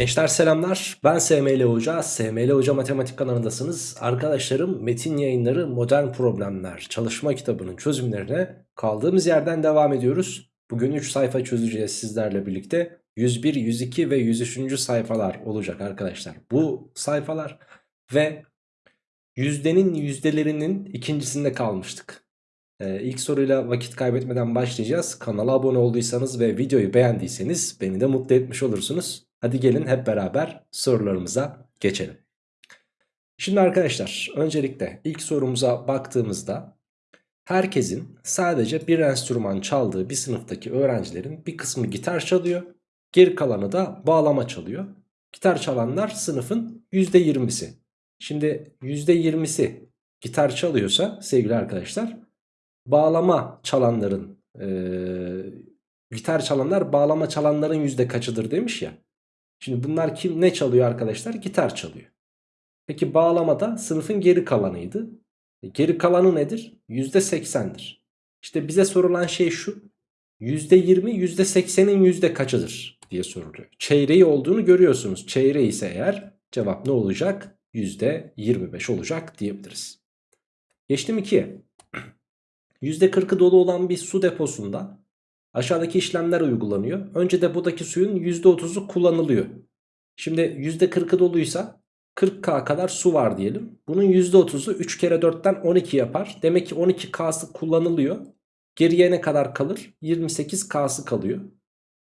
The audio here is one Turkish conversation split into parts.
Gençler selamlar. Ben SML Hoca. SML Hoca Matematik kanalındasınız. Arkadaşlarım Metin Yayınları Modern Problemler çalışma kitabının çözümlerine kaldığımız yerden devam ediyoruz. Bugün 3 sayfa çözeceğiz sizlerle birlikte. 101, 102 ve 103. sayfalar olacak arkadaşlar. Bu sayfalar ve yüzdenin yüzdelerinin ikincisinde kalmıştık. Ee, ilk soruyla vakit kaybetmeden başlayacağız. Kanala abone olduysanız ve videoyu beğendiyseniz beni de mutlu etmiş olursunuz. Hadi gelin hep beraber sorularımıza geçelim. Şimdi arkadaşlar öncelikle ilk sorumuza baktığımızda herkesin sadece bir enstrüman çaldığı bir sınıftaki öğrencilerin bir kısmı gitar çalıyor. Geri kalanı da bağlama çalıyor. Gitar çalanlar sınıfın %20'si. Şimdi %20'si gitar çalıyorsa sevgili arkadaşlar bağlama çalanların e, gitar çalanlar bağlama çalanların yüzde kaçıdır demiş ya. Şimdi bunlar kim ne çalıyor arkadaşlar? Gitar çalıyor. Peki bağlamada sınıfın geri kalanıydı. E, geri kalanı nedir? %80'dir. İşte bize sorulan şey şu. %20 %80'in yüzde kaçıdır diye soruluyor. Çeyreği olduğunu görüyorsunuz. Çeyreği ise eğer cevap ne olacak? %25 olacak diyebiliriz. Geçtim 2'ye. %40'ı dolu olan bir su deposunda aşağıdaki işlemler uygulanıyor. Önce depodaki suyun %30'u kullanılıyor. Şimdi %40'ı doluysa 40K kadar su var diyelim. Bunun %30'u 3 kere 4'ten 12 yapar. Demek ki 12K'sı kullanılıyor. Geriye ne kadar kalır? 28K'sı kalıyor.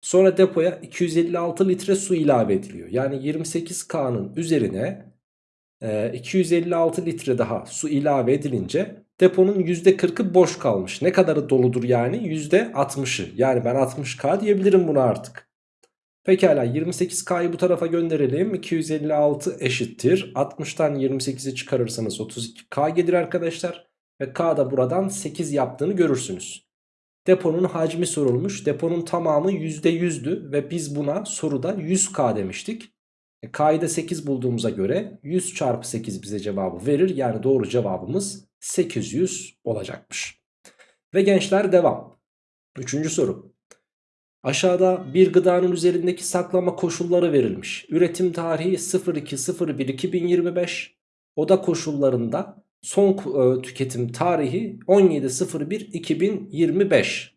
Sonra depoya 256 litre su ilave ediliyor. Yani 28K'nın üzerine 256 litre daha su ilave edilince deponun %40'ı boş kalmış. Ne kadarı doludur yani? %60'ı. Yani ben 60K diyebilirim buna artık. Pekala 28K'yı bu tarafa gönderelim. 256 eşittir. 60'tan 28'i çıkarırsanız 32K gelir arkadaşlar. Ve K da buradan 8 yaptığını görürsünüz. Deponun hacmi sorulmuş. Deponun tamamı %100'dü ve biz buna soruda 100K demiştik. E, K'yı da 8 bulduğumuza göre 100 çarpı 8 bize cevabı verir. Yani doğru cevabımız 800 olacakmış. Ve gençler devam. Üçüncü soru. Aşağıda bir gıdanın üzerindeki saklama koşulları verilmiş. Üretim tarihi 02.01.2025. Oda koşullarında son e, tüketim tarihi 17.01.2025.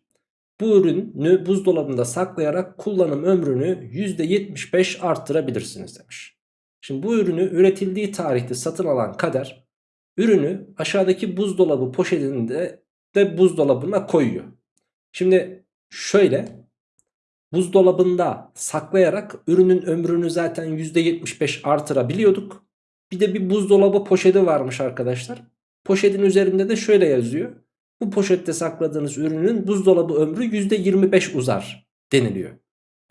Bu ürünü buzdolabında saklayarak kullanım ömrünü %75 arttırabilirsiniz demiş. Şimdi bu ürünü üretildiği tarihte satın alan kader ürünü aşağıdaki buzdolabı poşetinde de buzdolabına koyuyor. Şimdi şöyle buzdolabında saklayarak ürünün ömrünü zaten %75 artırabiliyorduk. Bir de bir buzdolabı poşeti varmış arkadaşlar. Poşetin üzerinde de şöyle yazıyor. Bu poşette sakladığınız ürünün buzdolabı ömrü %25 uzar deniliyor.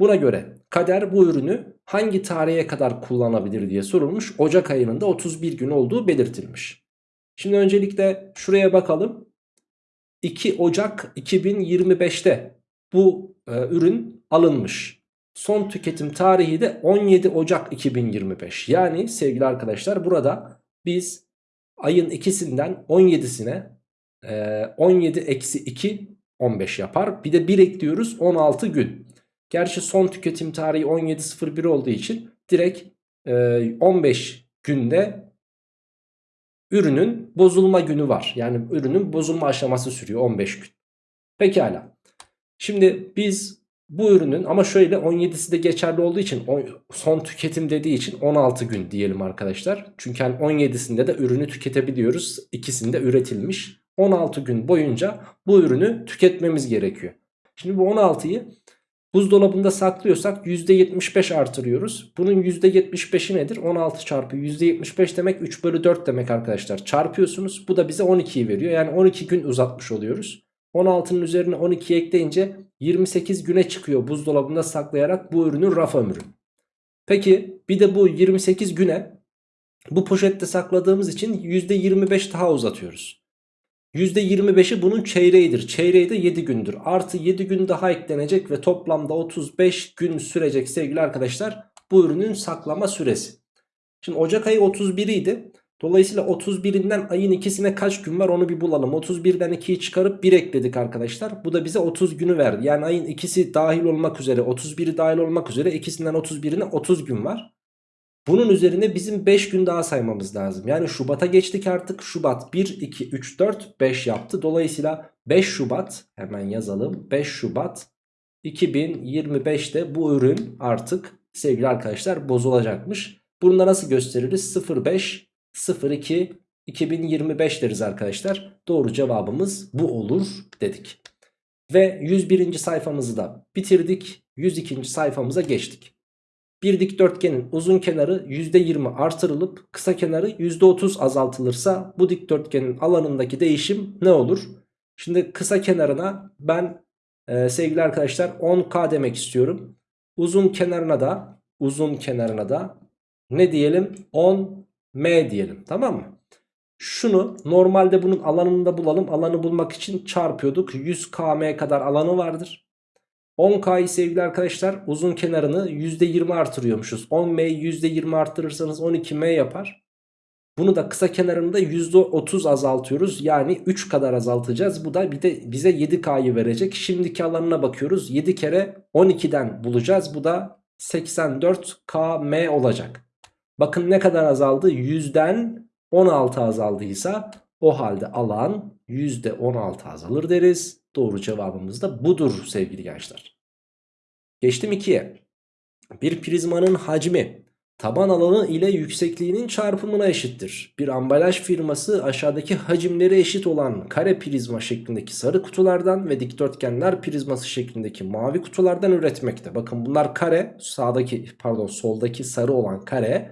Buna göre kader bu ürünü hangi tarihe kadar kullanabilir diye sorulmuş. Ocak ayının da 31 gün olduğu belirtilmiş. Şimdi öncelikle şuraya bakalım. 2 Ocak 2025'te bu e, ürün alınmış. Son tüketim tarihi de 17 Ocak 2025. Yani sevgili arkadaşlar burada biz ayın ikisinden 17'sine 17 eksi 2 15 yapar. Bir de 1 ekliyoruz 16 gün. Gerçi son tüketim tarihi 17.01 olduğu için direkt 15 günde ürünün bozulma günü var. Yani ürünün bozulma aşaması sürüyor 15 gün. Pekala. Şimdi biz bu ürünün ama şöyle 17'si de geçerli olduğu için son tüketim dediği için 16 gün diyelim arkadaşlar. Çünkü 17'sinde de ürünü tüketebiliyoruz. İkisinde üretilmiş. 16 gün boyunca bu ürünü tüketmemiz gerekiyor. Şimdi bu 16'yı buzdolabında saklıyorsak %75 artırıyoruz. Bunun %75'i nedir? 16 çarpı %75 demek 3 bölü 4 demek arkadaşlar. Çarpıyorsunuz. Bu da bize 12'yi veriyor. Yani 12 gün uzatmış oluyoruz. 16'nın üzerine 12 ekleyince 28 güne çıkıyor buzdolabında saklayarak bu ürünün raf ömrü. Peki bir de bu 28 güne bu poşette sakladığımız için %25 daha uzatıyoruz. %25'i bunun çeyreğidir. Çeyreği de 7 gündür. Artı 7 gün daha eklenecek ve toplamda 35 gün sürecek sevgili arkadaşlar bu ürünün saklama süresi. Şimdi Ocak ayı 31 idi. Dolayısıyla 31'inden ayın ikisine kaç gün var onu bir bulalım. 31'den 2'yi çıkarıp 1 ekledik arkadaşlar. Bu da bize 30 günü verdi. Yani ayın ikisi dahil olmak üzere 31'i dahil olmak üzere ikisinden 31'ine 30 gün var. Bunun üzerine bizim 5 gün daha saymamız lazım. Yani Şubat'a geçtik artık. Şubat 1, 2, 3, 4, 5 yaptı. Dolayısıyla 5 Şubat hemen yazalım. 5 Şubat 2025'te bu ürün artık sevgili arkadaşlar bozulacakmış. Bunu da nasıl gösteririz? 05, 02, 2025 deriz arkadaşlar. Doğru cevabımız bu olur dedik. Ve 101. sayfamızı da bitirdik. 102. sayfamıza geçtik. Bir dikdörtgenin uzun kenarı %20 artırılıp kısa kenarı %30 azaltılırsa bu dikdörtgenin alanındaki değişim ne olur? Şimdi kısa kenarına ben e, sevgili arkadaşlar 10K demek istiyorum. Uzun kenarına da uzun kenarına da ne diyelim 10M diyelim tamam mı? Şunu normalde bunun alanını da bulalım. Alanı bulmak için çarpıyorduk. 100 km kadar alanı vardır. 10K'yı sevgili arkadaşlar uzun kenarını %20 artırıyormuşuz. 10M'yi %20 arttırırsanız 12M yapar. Bunu da kısa kenarını da %30 azaltıyoruz. Yani 3 kadar azaltacağız. Bu da bir de bize 7K'yı verecek. Şimdiki alanına bakıyoruz. 7 kere 12'den bulacağız. Bu da 84KM olacak. Bakın ne kadar azaldı? 100'den 16 azaldıysa o halde alan %16 azalır deriz. Doğru cevabımız da budur sevgili gençler. Geçtim 2'ye. Bir prizmanın hacmi taban alanı ile yüksekliğinin çarpımına eşittir. Bir ambalaj firması aşağıdaki hacimleri eşit olan kare prizma şeklindeki sarı kutulardan ve dikdörtgenler prizması şeklindeki mavi kutulardan üretmekte. Bakın bunlar kare, sağdaki pardon soldaki sarı olan kare,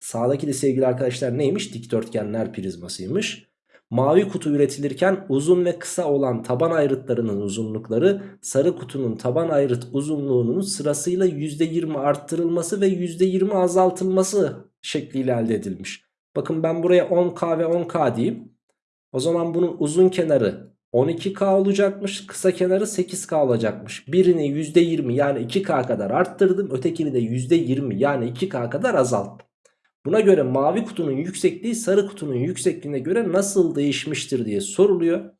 sağdaki de sevgili arkadaşlar neymiş? Dikdörtgenler prizmasıymış. Mavi kutu üretilirken uzun ve kısa olan taban ayrıtlarının uzunlukları sarı kutunun taban ayrıt uzunluğunun sırasıyla %20 arttırılması ve %20 azaltılması şekliyle elde edilmiş. Bakın ben buraya 10K ve 10K diyeyim. O zaman bunun uzun kenarı 12K olacakmış. Kısa kenarı 8K olacakmış. Birini %20 yani 2K kadar arttırdım. Ötekini de %20 yani 2K kadar azalttım. Buna göre mavi kutunun yüksekliği sarı kutunun yüksekliğine göre nasıl değişmiştir diye soruluyor.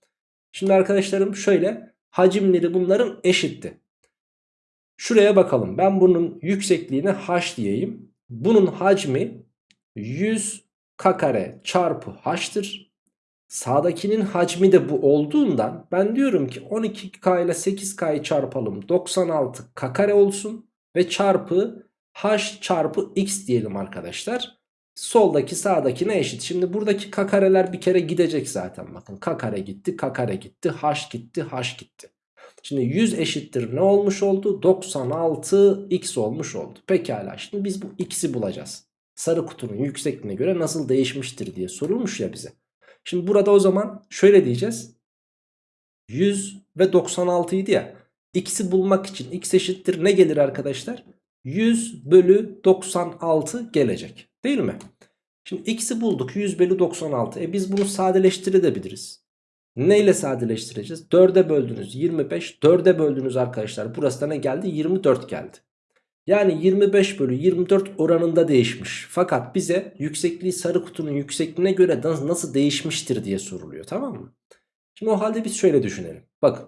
Şimdi arkadaşlarım şöyle hacimleri bunların eşitti. Şuraya bakalım ben bunun yüksekliğine h diyeyim. Bunun hacmi 100 k kare çarpı h'tır. Sağdakinin hacmi de bu olduğundan ben diyorum ki 12k ile 8k'yı çarpalım 96 k kare olsun ve çarpı h çarpı x diyelim arkadaşlar. Soldaki sağdakine eşit. Şimdi buradaki k kareler bir kere gidecek zaten. Bakın k kare gitti, k kare gitti, h gitti, h gitti. Şimdi 100 eşittir ne olmuş oldu? 96 x olmuş oldu. Pekala şimdi biz bu x'i bulacağız. Sarı kutunun yüksekliğine göre nasıl değişmiştir diye sorulmuş ya bize. Şimdi burada o zaman şöyle diyeceğiz. 100 ve 96 idi ya. X'i bulmak için x eşittir ne gelir arkadaşlar? 100 bölü 96 gelecek. Değil mi? Şimdi x'i bulduk 100 bölü 96. E biz bunu sadeleştirebiliriz. Ne ile sadeleştireceğiz? 4'e böldünüz 25. 4'e böldünüz arkadaşlar. Burası da ne geldi? 24 geldi. Yani 25 bölü 24 oranında değişmiş. Fakat bize yüksekliği sarı kutunun yüksekliğine göre nasıl değişmiştir diye soruluyor. Tamam mı? Şimdi o halde biz şöyle düşünelim. Bakın.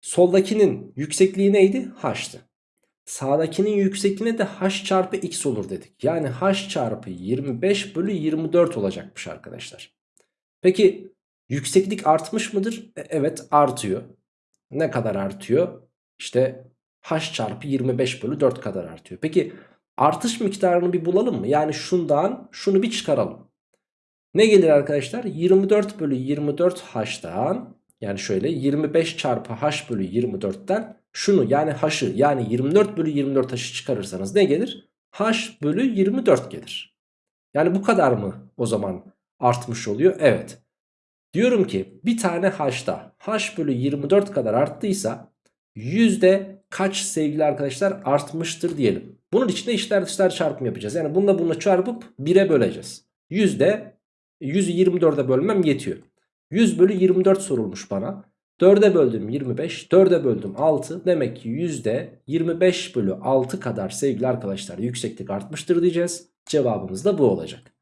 Soldakinin yüksekliği neydi? H'tı. Sağdakinin yüksekliğine de h çarpı x olur dedik. Yani h çarpı 25 bölü 24 olacakmış arkadaşlar. Peki yükseklik artmış mıdır? E, evet artıyor. Ne kadar artıyor? İşte h çarpı 25 bölü 4 kadar artıyor. Peki artış miktarını bir bulalım mı? Yani şundan şunu bir çıkaralım. Ne gelir arkadaşlar? 24 bölü 24 h'tan yani şöyle 25 çarpı h bölü 24'ten şunu yani h'ı yani 24 bölü 24 h'ı çıkarırsanız ne gelir? h bölü 24 gelir. Yani bu kadar mı o zaman artmış oluyor? Evet. Diyorum ki bir tane h'da h bölü 24 kadar arttıysa yüzde kaç sevgili arkadaşlar artmıştır diyelim. Bunun için de içler dışlar çarpım yapacağız. Yani bununla bununla çarpıp 1'e böleceğiz. Yüzde 100'ü 24'e bölmem yetiyor. 100 bölü 24 sorulmuş bana. 4'e böldüm 25, 4'e böldüm 6. Demek ki yüzde 25 bölü 6 kadar sevgili arkadaşlar yükseklik artmıştır diyeceğiz. Cevabımız da bu olacak.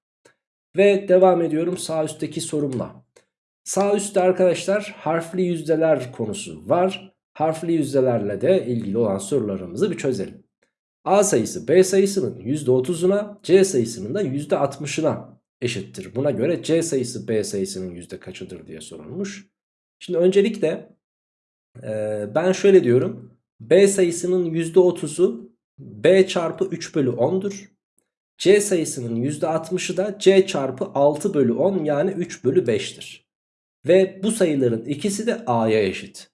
Ve devam ediyorum sağ üstteki sorumla. Sağ üstte arkadaşlar harfli yüzdeler konusu var. Harfli yüzdelerle de ilgili olan sorularımızı bir çözelim. A sayısı B sayısının %30'una C sayısının da %60'ına eşittir. Buna göre C sayısı B sayısının yüzde kaçıdır diye sorulmuş. Şimdi öncelikle e, ben şöyle diyorum. B sayısının %30'u B çarpı 3 bölü 10'dur. C sayısının %60'ı da C çarpı 6 bölü 10 yani 3 bölü 5'tir. Ve bu sayıların ikisi de A'ya eşit.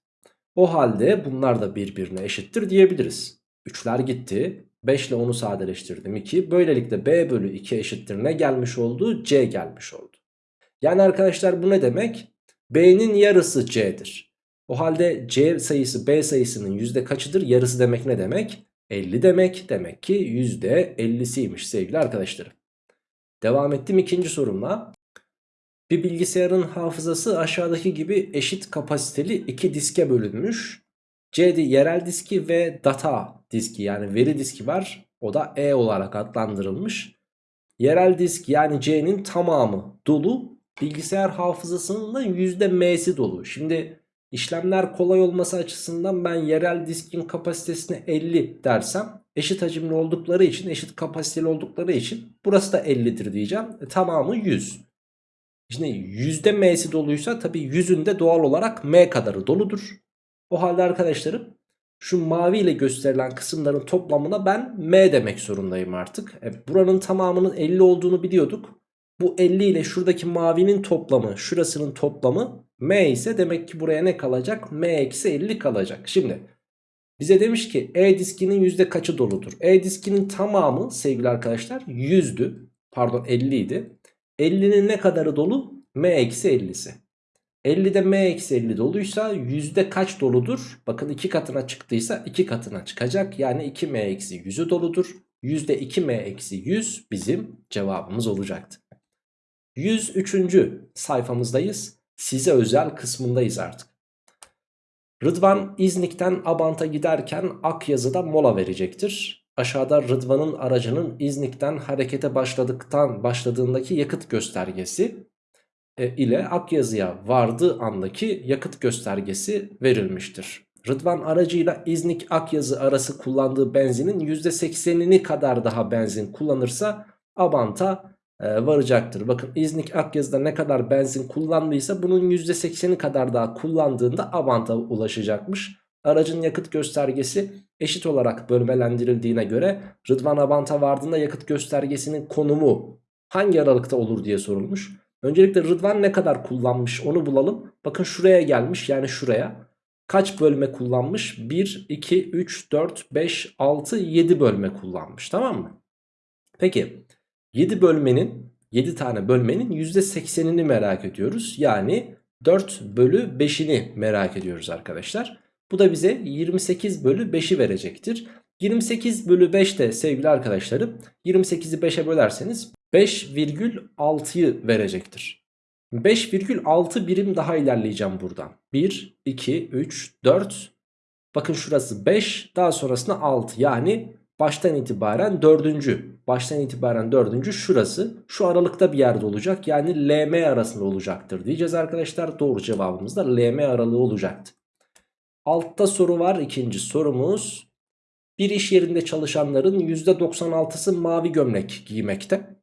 O halde bunlar da birbirine eşittir diyebiliriz. 3'ler gitti. 5 ile 10'u sadeleştirdim 2. Böylelikle B bölü 2 eşittir ne gelmiş oldu? C gelmiş oldu. Yani arkadaşlar bu ne demek? B'nin yarısı C'dir. O halde C sayısı B sayısının yüzde kaçıdır? Yarısı demek ne demek? 50 demek. Demek ki yüzde 50'siymiş sevgili arkadaşlarım. Devam ettim ikinci sorumla. Bir bilgisayarın hafızası aşağıdaki gibi eşit kapasiteli iki diske bölünmüş. C'de yerel diski ve data diski yani veri diski var. O da E olarak adlandırılmış. Yerel disk yani C'nin tamamı dolu. Bilgisayar hafızasının da %M'si dolu. Şimdi işlemler kolay olması açısından ben yerel diskin kapasitesine 50 dersem eşit hacimli oldukları için eşit kapasiteli oldukları için burası da 50'dir diyeceğim. E, tamamı 100. Şimdi M'si doluysa tabii yüzünde doğal olarak M kadarı doludur. O halde arkadaşlarım şu mavi ile gösterilen kısımların toplamına ben M demek zorundayım artık. E, buranın tamamının 50 olduğunu biliyorduk. Bu 50 ile şuradaki mavinin toplamı şurasının toplamı M ise demek ki buraya ne kalacak? M eksi 50 kalacak. Şimdi bize demiş ki E diskinin yüzde kaçı doludur? E diskinin tamamı sevgili arkadaşlar 100'dü. Pardon 50 idi. 50'nin ne kadarı dolu? M eksi 50'si. 50'de m eksi 50 doluysa yüzde kaç doludur? Bakın 2 katına çıktıysa 2 katına çıkacak. Yani 2m eksi 100'ü doludur. Yüzde 2m eksi 100 bizim cevabımız olacaktı. 103. sayfamızdayız. Size özel kısmındayız artık. Rıdvan İznik'ten Abant'a giderken Akyazı'da mola verecektir. Aşağıda Rıdvan'ın aracının İznik'ten harekete başladıktan başladığındaki yakıt göstergesi ile Akyazı'ya vardığı andaki yakıt göstergesi verilmiştir. Rıdvan aracıyla İznik Akyazı arası kullandığı benzinin %80'ini kadar daha benzin kullanırsa Abant'a e, varacaktır. Bakın İznik Akyazı'da ne kadar benzin kullandıysa bunun %80'i kadar daha kullandığında Abant'a ulaşacakmış. Aracın yakıt göstergesi eşit olarak bölmelendirildiğine göre Rıdvan Abant'a vardığında yakıt göstergesinin konumu hangi aralıkta olur diye sorulmuş. Öncelikle Rıdvan ne kadar kullanmış onu bulalım. Bakın şuraya gelmiş yani şuraya. Kaç bölme kullanmış? 1, 2, 3, 4, 5, 6, 7 bölme kullanmış tamam mı? Peki 7 bölmenin 7 tane bölmenin %80'ini merak ediyoruz. Yani 4 bölü 5'ini merak ediyoruz arkadaşlar. Bu da bize 28 bölü 5'i verecektir. 28 bölü 5 de sevgili arkadaşlarım 28'i 5'e bölerseniz 5,6'yı verecektir. 5,6 birim daha ilerleyeceğim buradan. 1, 2, 3, 4. Bakın şurası 5 daha sonrasında 6 yani baştan itibaren 4. Baştan itibaren 4. şurası şu aralıkta bir yerde olacak. Yani LM arasında olacaktır diyeceğiz arkadaşlar. Doğru cevabımız da LM aralığı olacaktı. Altta soru var ikinci sorumuz. Bir iş yerinde çalışanların %96'sı mavi gömlek giymekte.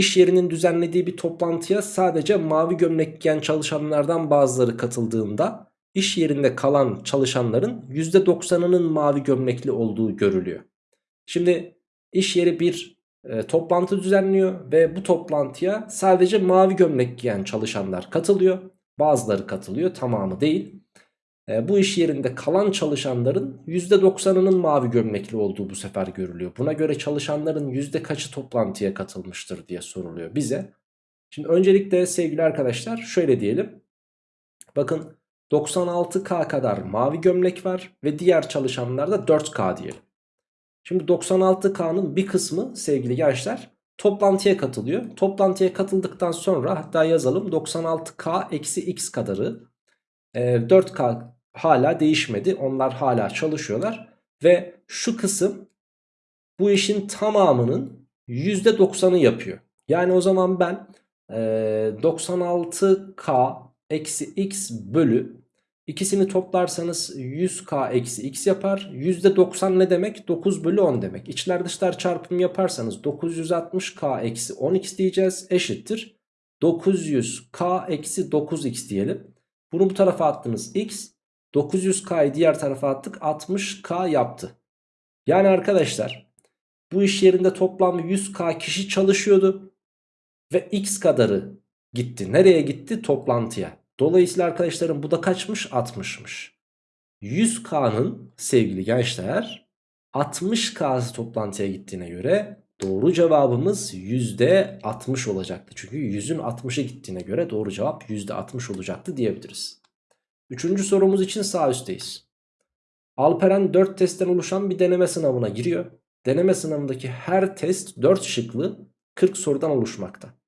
İş yerinin düzenlediği bir toplantıya sadece mavi gömlek giyen çalışanlardan bazıları katıldığında iş yerinde kalan çalışanların %90'ının mavi gömlekli olduğu görülüyor. Şimdi iş yeri bir e, toplantı düzenliyor ve bu toplantıya sadece mavi gömlek giyen çalışanlar katılıyor. Bazıları katılıyor tamamı değil. E, bu iş yerinde kalan çalışanların %90'ının mavi gömlekli olduğu bu sefer görülüyor. Buna göre çalışanların yüzde kaçı toplantıya katılmıştır diye soruluyor bize. Şimdi öncelikle sevgili arkadaşlar şöyle diyelim. Bakın 96K kadar mavi gömlek var ve diğer çalışanlar da 4K diyelim. Şimdi 96K'nın bir kısmı sevgili gençler toplantıya katılıyor. Toplantıya katıldıktan sonra hatta yazalım 96K eksi X kadarı 4K e, hala değişmedi. Onlar hala çalışıyorlar. Ve şu kısım bu işin tamamının %90'ı yapıyor. Yani o zaman ben e, 96k eksi x bölü ikisini toplarsanız 100k eksi x yapar. %90 ne demek? 9 bölü 10 demek. İçler dışlar çarpımı yaparsanız 960k eksi 10x diyeceğiz eşittir. 900k eksi 9x diyelim. Bunu bu tarafa attınız x. 900k'yı diğer tarafa attık 60k yaptı. Yani arkadaşlar bu iş yerinde toplam 100k kişi çalışıyordu. Ve x kadarı gitti. Nereye gitti? Toplantıya. Dolayısıyla arkadaşlarım bu da kaçmış? 60'mış. 100k'nın sevgili gençler 60k'sı toplantıya gittiğine göre doğru cevabımız %60 olacaktı. Çünkü 100'ün 60'a gittiğine göre doğru cevap %60 olacaktı diyebiliriz. Üçüncü sorumuz için sağ üstteyiz. Alperen 4 testten oluşan bir deneme sınavına giriyor. Deneme sınavındaki her test 4 şıklı 40 sorudan oluşmakta.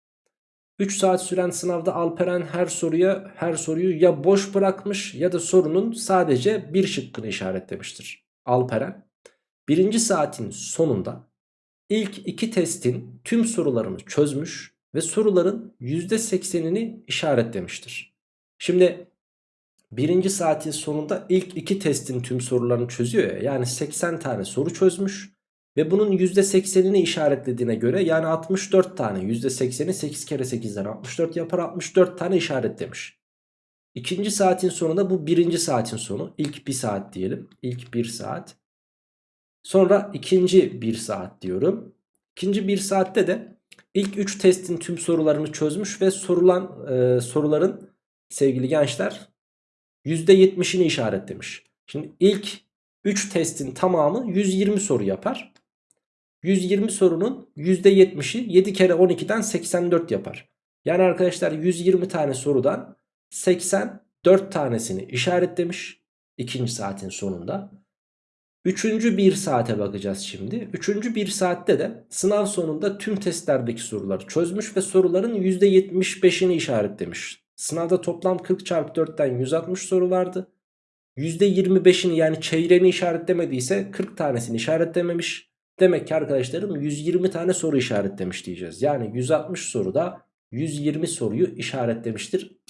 3 saat süren sınavda Alperen her soruya her soruyu ya boş bırakmış ya da sorunun sadece bir şıkkını işaretlemiştir. Alperen birinci saatin sonunda ilk iki testin tüm sorularını çözmüş ve soruların %80'ini işaretlemiştir. Şimdi birinci saatin sonunda ilk iki testin tüm sorularını çözüyor ya yani 80 tane soru çözmüş ve bunun %80'ini işaretlediğine göre yani 64 tane %80'i 8 kere 8'den 64 yapar 64 tane işaretlemiş. İkinci saatin sonunda bu birinci saatin sonu ilk bir saat diyelim ilk bir saat. Sonra ikinci bir saat diyorum. İkinci bir saatte de ilk 3 testin tüm sorularını çözmüş ve sorulan e, soruların sevgili gençler %70'ini işaretlemiş. Şimdi ilk 3 testin tamamı 120 soru yapar. 120 sorunun %70'i 7 kere 12'den 84 yapar. Yani arkadaşlar 120 tane sorudan 84 tanesini işaretlemiş ikinci saatin sonunda. Üçüncü bir saate bakacağız şimdi. Üçüncü bir saatte de sınav sonunda tüm testlerdeki soruları çözmüş ve soruların %75'ini işaretlemiş. Sınavda toplam 40 çarpı 4'ten 160 soru vardı. %25'ini yani çeyreğini işaretlemediyse 40 tanesini işaretlememiş. Demek ki arkadaşlarım 120 tane soru işaretlemiş diyeceğiz. Yani 160 soruda 120 soruyu işaretlemiştir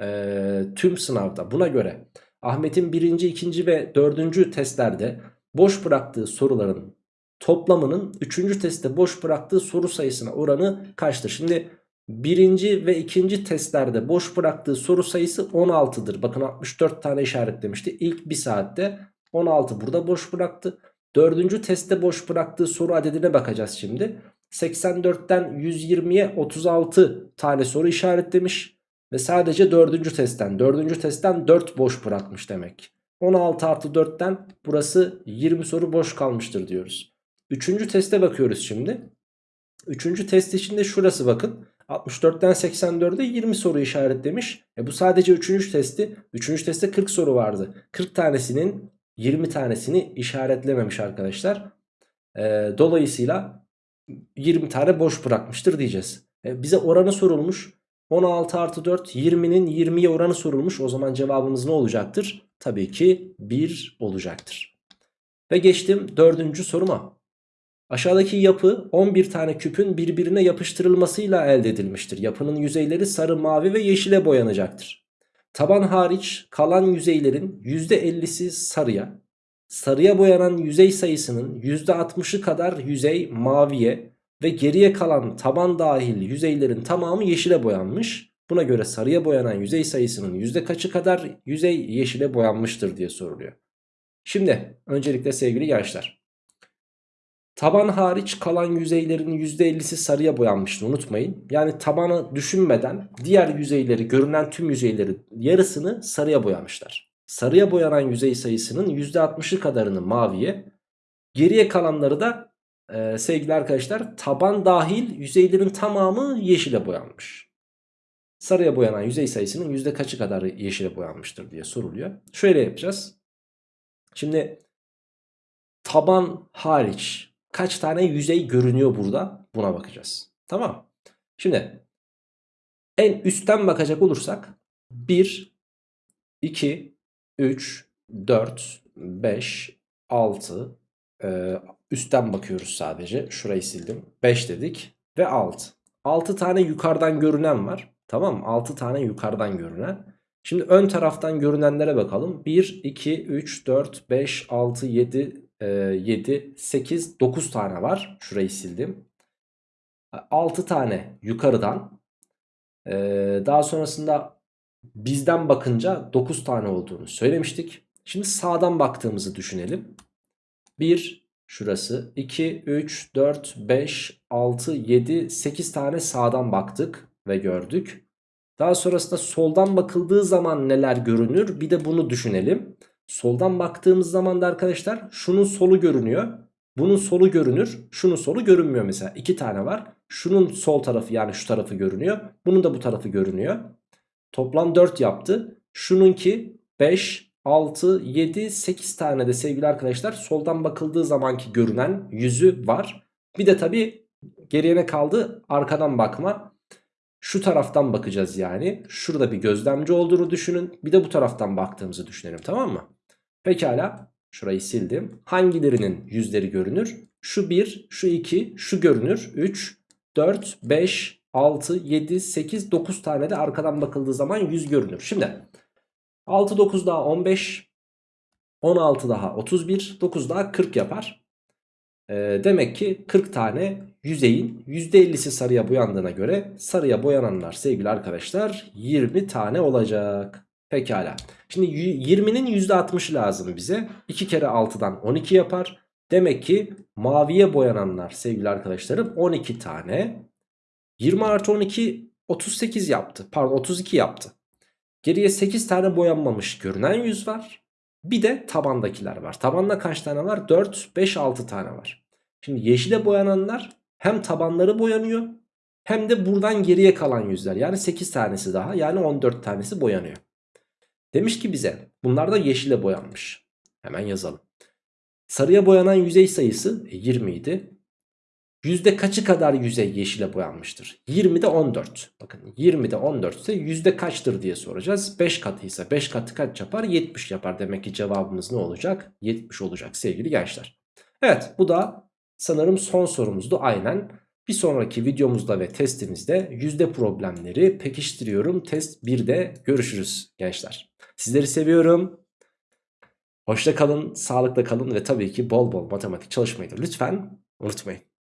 ee, tüm sınavda. Buna göre Ahmet'in birinci, ikinci ve dördüncü testlerde boş bıraktığı soruların toplamının üçüncü testte boş bıraktığı soru sayısına oranı kaçtır? Şimdi birinci ve ikinci testlerde boş bıraktığı soru sayısı 16'dır. Bakın 64 tane işaretlemişti. İlk bir saatte 16 burada boş bıraktı. Dördüncü testte boş bıraktığı soru adedine bakacağız şimdi. 84'ten 120'ye 36 tane soru işaretlemiş. Ve sadece dördüncü testten, dördüncü testten 4 boş bırakmış demek. 16 artı 4'ten burası 20 soru boş kalmıştır diyoruz. Üçüncü teste bakıyoruz şimdi. Üçüncü test içinde şurası bakın. 64'ten 84'e 20 soru işaretlemiş. E bu sadece üçüncü testi. Üçüncü testte 40 soru vardı. 40 tanesinin 20 tanesini işaretlememiş arkadaşlar. E, dolayısıyla 20 tane boş bırakmıştır diyeceğiz. E, bize oranı sorulmuş. 16 artı 4 20'nin 20'ye oranı sorulmuş. O zaman cevabımız ne olacaktır? Tabii ki 1 olacaktır. Ve geçtim dördüncü soruma. Aşağıdaki yapı 11 tane küpün birbirine yapıştırılmasıyla elde edilmiştir. Yapının yüzeyleri sarı, mavi ve yeşile boyanacaktır. Taban hariç kalan yüzeylerin %50'si sarıya, sarıya boyanan yüzey sayısının %60'ı kadar yüzey maviye ve geriye kalan taban dahil yüzeylerin tamamı yeşile boyanmış. Buna göre sarıya boyanan yüzey sayısının yüzde kaçı kadar yüzey yeşile boyanmıştır diye soruluyor. Şimdi öncelikle sevgili gençler. Taban hariç kalan yüzeylerin %50'si sarıya boyanmıştı unutmayın. Yani tabanı düşünmeden diğer yüzeyleri görünen tüm yüzeyleri yarısını sarıya boyamışlar. Sarıya boyanan yüzey sayısının %60'ı kadarını maviye geriye kalanları da e, sevgili arkadaşlar taban dahil yüzeylerin tamamı yeşile boyanmış. Sarıya boyanan yüzey sayısının yüzde kaçı kadar yeşile boyanmıştır diye soruluyor. Şöyle yapacağız. Şimdi taban hariç kaç tane yüzey görünüyor burada buna bakacağız. Tamam. Şimdi en üstten bakacak olursak 1, 2, 3, 4, 5, 6 ee, üstten bakıyoruz sadece. Şurayı sildim. 5 dedik ve 6. 6 tane yukarıdan görünen var. Tamam mı? 6 tane yukarıdan görünen. Şimdi ön taraftan görünenlere bakalım. 1, 2, 3, 4, 5, 6, 7, 7, 8, 9 tane var. Şurayı sildim. 6 tane yukarıdan. Daha sonrasında bizden bakınca 9 tane olduğunu söylemiştik. Şimdi sağdan baktığımızı düşünelim. 1, şurası 2, 3, 4, 5, 6, 7, 8 tane sağdan baktık ve gördük. Daha sonrasında soldan bakıldığı zaman neler görünür bir de bunu düşünelim. Soldan baktığımız zaman da arkadaşlar şunun solu görünüyor. Bunun solu görünür. Şunun solu görünmüyor mesela. İki tane var. Şunun sol tarafı yani şu tarafı görünüyor. Bunun da bu tarafı görünüyor. Toplam 4 yaptı. Şununki 5, 6, 7, 8 tane de sevgili arkadaşlar soldan bakıldığı zamanki görünen yüzü var. Bir de tabi geriye ne kaldı? Arkadan bakma. Şu taraftan bakacağız yani. Şurada bir gözlemci olduğunu düşünün. Bir de bu taraftan baktığımızı düşünelim tamam mı? Pekala. Şurayı sildim. Hangilerinin yüzleri görünür? Şu 1, şu 2, şu görünür. 3, 4, 5, 6, 7, 8, 9 tane de arkadan bakıldığı zaman yüz görünür. Şimdi 6, 9 daha 15, 16 daha 31, 9 daha 40 yapar. Ee, demek ki 40 tane yüzeyin %50'si sarıya boyandığına göre sarıya boyananlar sevgili arkadaşlar 20 tane olacak. Pekala. Şimdi 20'nin %60'ı lazım bize. 2 kere 6'dan 12 yapar. Demek ki maviye boyananlar sevgili arkadaşlarım 12 tane. 20 artı 12 38 yaptı. Pardon 32 yaptı. Geriye 8 tane boyanmamış görünen yüz var. Bir de tabandakiler var. Tabanda kaç tane var? 4, 5, 6 tane var. Şimdi yeşile boyananlar hem tabanları boyanıyor hem de buradan geriye kalan yüzler. Yani 8 tanesi daha yani 14 tanesi boyanıyor. Demiş ki bize bunlar da yeşile boyanmış. Hemen yazalım. Sarıya boyanan yüzey sayısı 20 e, idi. Yüzde kaçı kadar yüzey yeşile boyanmıştır? 20'de 14. Bakın 20'de 14 ise yüzde kaçtır diye soracağız. 5 katıysa 5 katı kaç yapar? 70 yapar. Demek ki cevabımız ne olacak? 70 olacak sevgili gençler. Evet bu da sanırım son sorumuzdu aynen. Bir sonraki videomuzda ve testimizde yüzde problemleri pekiştiriyorum. Test 1'de görüşürüz gençler. Sizleri seviyorum. Hoşça kalın, sağlıkla kalın ve tabii ki bol bol matematik çalışmayı da lütfen unutmayın.